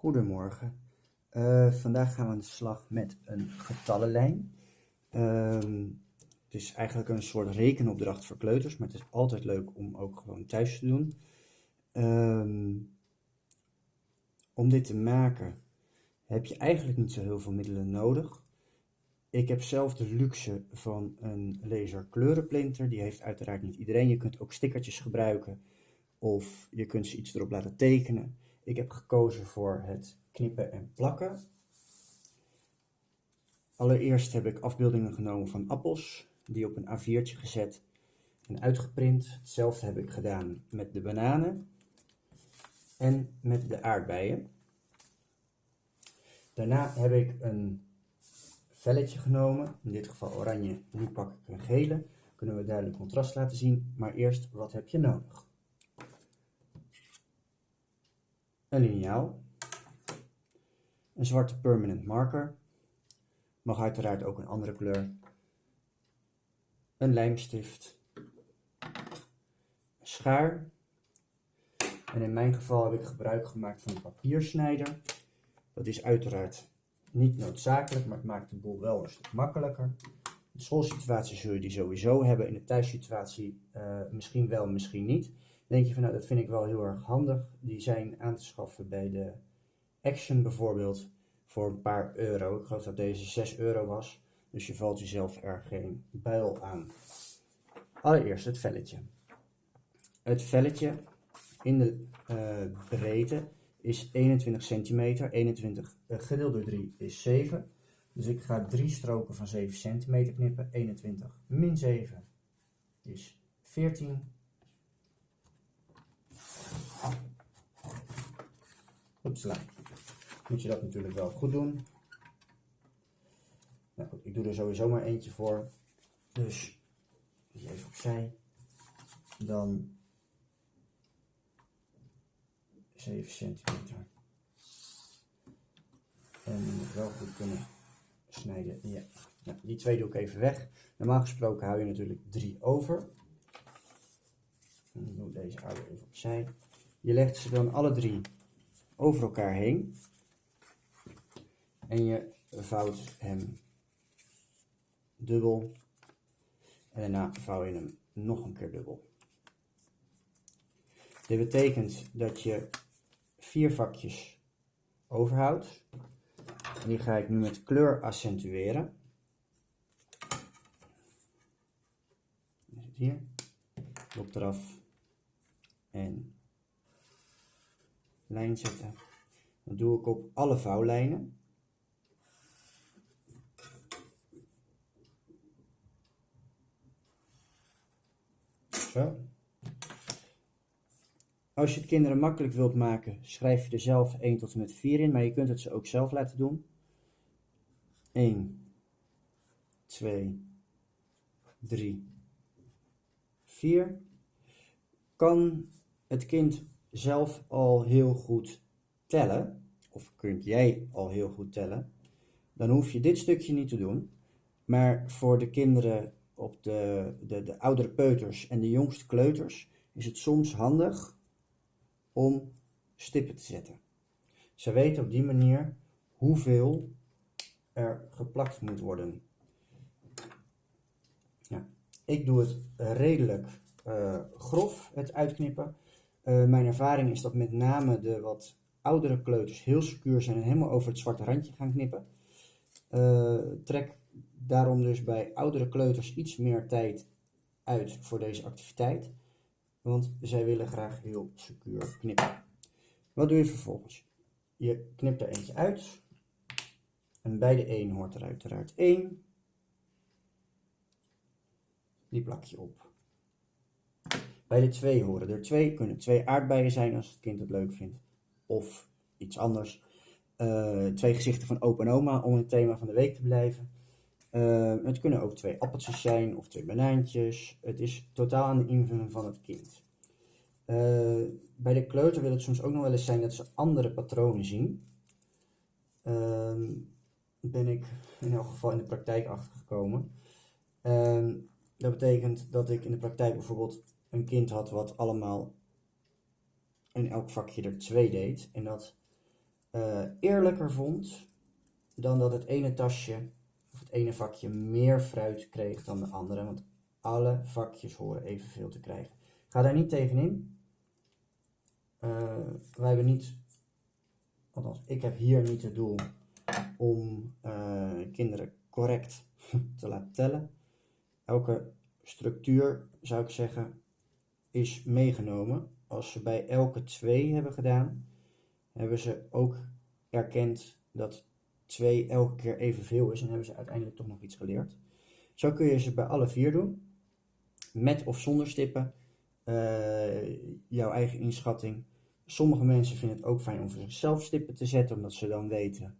Goedemorgen. Uh, vandaag gaan we aan de slag met een getallenlijn. Uh, het is eigenlijk een soort rekenopdracht voor kleuters, maar het is altijd leuk om ook gewoon thuis te doen. Uh, om dit te maken heb je eigenlijk niet zo heel veel middelen nodig. Ik heb zelf de luxe van een laser kleurenprinter. Die heeft uiteraard niet iedereen. Je kunt ook stickertjes gebruiken of je kunt ze iets erop laten tekenen. Ik heb gekozen voor het knippen en plakken. Allereerst heb ik afbeeldingen genomen van appels, die op een A4'tje gezet en uitgeprint. Hetzelfde heb ik gedaan met de bananen en met de aardbeien. Daarna heb ik een velletje genomen, in dit geval oranje, nu pak ik een gele. Kunnen we duidelijk contrast laten zien, maar eerst wat heb je nodig? Een liniaal, een zwarte permanent marker, mag uiteraard ook een andere kleur, een lijmstift, een schaar, en in mijn geval heb ik gebruik gemaakt van een papiersnijder. Dat is uiteraard niet noodzakelijk, maar het maakt de boel wel een stuk makkelijker. In de schoolsituatie zul je die sowieso hebben, in de thuissituatie uh, misschien wel, misschien niet denk je van nou, dat vind ik wel heel erg handig. Die zijn aan te schaffen bij de Action bijvoorbeeld voor een paar euro. Ik geloof dat deze 6 euro was. Dus je valt jezelf er geen buil aan. Allereerst het velletje. Het velletje in de uh, breedte is 21 centimeter. 21 uh, gedeeld door 3 is 7. Dus ik ga drie stroken van 7 centimeter knippen. 21 min 7 is 14 Upsla. Moet je dat natuurlijk wel goed doen. Nou goed, ik doe er sowieso maar eentje voor. Dus die even opzij. Dan 7 centimeter. En je moet wel goed kunnen snijden. Ja. Nou, die twee doe ik even weg. Normaal gesproken hou je natuurlijk drie over. En dan doe ik deze oude even opzij. Je legt ze dan alle drie over elkaar heen. En je vouwt hem dubbel. En daarna vouw je hem nog een keer dubbel. Dit betekent dat je vier vakjes overhoudt. En die ga ik nu met kleur accentueren. Hier, lop eraf en lijn zetten. Dat doe ik op alle vouwlijnen. Zo. Als je het kinderen makkelijk wilt maken, schrijf je er zelf 1 tot en met 4 in, maar je kunt het ze ook zelf laten doen. 1, 2, 3, 4. Kan het kind zelf al heel goed tellen, of kunt jij al heel goed tellen, dan hoef je dit stukje niet te doen. Maar voor de kinderen op de, de, de oudere peuters en de jongste kleuters is het soms handig om stippen te zetten. Ze weten op die manier hoeveel er geplakt moet worden. Ja, ik doe het redelijk uh, grof, het uitknippen. Uh, mijn ervaring is dat met name de wat oudere kleuters heel secuur zijn en helemaal over het zwarte randje gaan knippen. Uh, trek daarom dus bij oudere kleuters iets meer tijd uit voor deze activiteit, want zij willen graag heel secuur knippen. Wat doe je vervolgens? Je knipt er eentje uit en bij de 1 hoort er uiteraard 1. Die plak je op. Bij de twee horen er twee, kunnen twee aardbeien zijn als het kind het leuk vindt. Of iets anders. Uh, twee gezichten van opa en oma om het thema van de week te blijven. Uh, het kunnen ook twee appeltjes zijn of twee banaantjes. Het is totaal aan de invulling van het kind. Uh, bij de kleuter wil het soms ook nog wel eens zijn dat ze andere patronen zien. Ehm, ben ik in elk geval in de praktijk achtergekomen. Ehm, dat betekent dat ik in de praktijk bijvoorbeeld een kind had wat allemaal in elk vakje er twee deed. En dat eh, eerlijker vond dan dat het ene tasje of het ene vakje meer fruit kreeg dan de andere. Want alle vakjes horen evenveel te krijgen. Ga daar niet tegenin. Uh, wij hebben niet, althans ik heb hier niet het doel om uh, kinderen correct te laten tellen. Elke structuur, zou ik zeggen, is meegenomen. Als ze bij elke twee hebben gedaan, hebben ze ook erkend dat 2 elke keer evenveel is en hebben ze uiteindelijk toch nog iets geleerd. Zo kun je ze bij alle vier doen, met of zonder stippen, uh, jouw eigen inschatting. Sommige mensen vinden het ook fijn om voor zichzelf stippen te zetten, omdat ze dan weten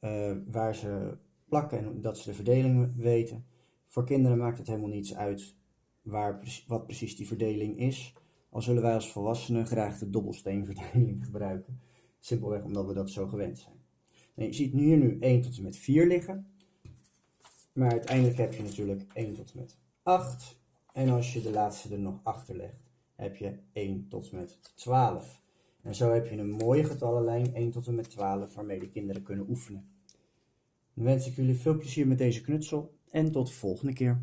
uh, waar ze plakken en dat ze de verdeling weten. Voor kinderen maakt het helemaal niets uit waar, wat precies die verdeling is. Al zullen wij als volwassenen graag de dobbelsteenverdeling gebruiken. Simpelweg omdat we dat zo gewend zijn. En je ziet hier nu 1 tot en met 4 liggen. Maar uiteindelijk heb je natuurlijk 1 tot en met 8. En als je de laatste er nog achter legt, heb je 1 tot en met 12. En zo heb je een mooie getallenlijn 1 tot en met 12 waarmee de kinderen kunnen oefenen. Dan wens ik jullie veel plezier met deze knutsel en tot de volgende keer.